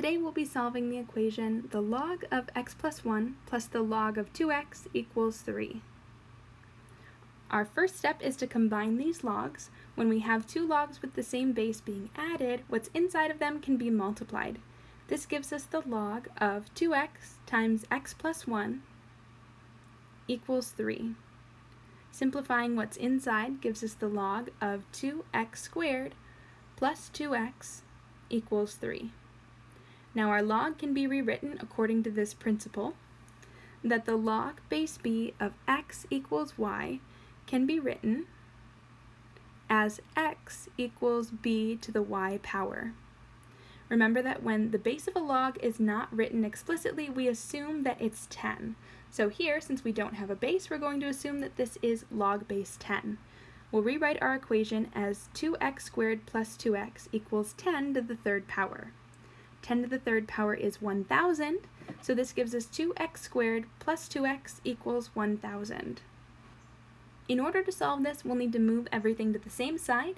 Today we'll be solving the equation the log of x plus 1 plus the log of 2x equals 3. Our first step is to combine these logs. When we have two logs with the same base being added, what's inside of them can be multiplied. This gives us the log of 2x times x plus 1 equals 3. Simplifying what's inside gives us the log of 2x squared plus 2x equals 3. Now our log can be rewritten according to this principle, that the log base b of x equals y can be written as x equals b to the y power. Remember that when the base of a log is not written explicitly, we assume that it's 10. So here, since we don't have a base, we're going to assume that this is log base 10. We'll rewrite our equation as 2x squared plus 2x equals 10 to the third power. 10 to the third power is 1,000, so this gives us 2x squared plus 2x equals 1,000. In order to solve this, we'll need to move everything to the same side.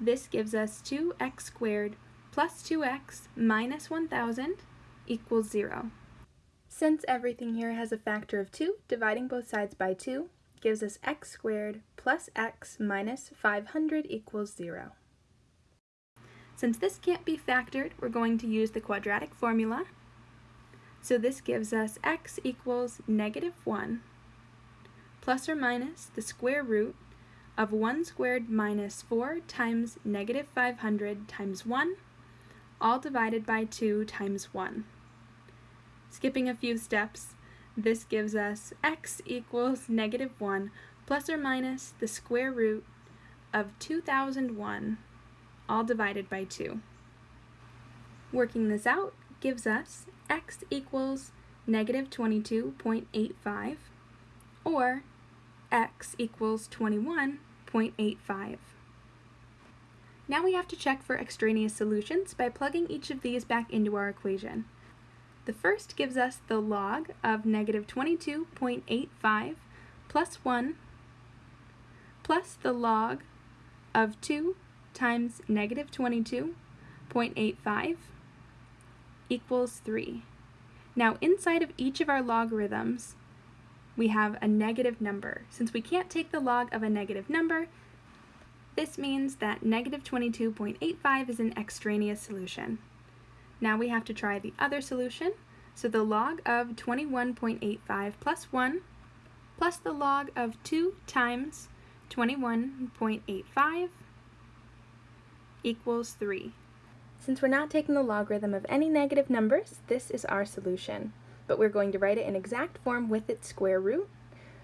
This gives us 2x squared plus 2x minus 1,000 equals 0. Since everything here has a factor of 2, dividing both sides by 2 gives us x squared plus x minus 500 equals 0. Since this can't be factored, we're going to use the quadratic formula. So this gives us x equals negative 1 plus or minus the square root of 1 squared minus 4 times negative 500 times 1, all divided by 2 times 1. Skipping a few steps, this gives us x equals negative 1 plus or minus the square root of 2001 all divided by 2. Working this out gives us x equals negative 22.85 or x equals 21.85. Now we have to check for extraneous solutions by plugging each of these back into our equation. The first gives us the log of negative 22.85 plus 1 plus the log of 2 times negative 22.85 equals 3. Now inside of each of our logarithms, we have a negative number. Since we can't take the log of a negative number, this means that negative 22.85 is an extraneous solution. Now we have to try the other solution. So the log of 21.85 plus 1 plus the log of 2 times 21.85 equals 3. Since we're not taking the logarithm of any negative numbers, this is our solution. But we're going to write it in exact form with its square root.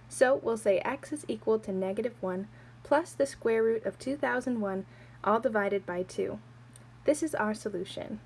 So we'll say x is equal to negative 1 plus the square root of 2001 all divided by 2. This is our solution.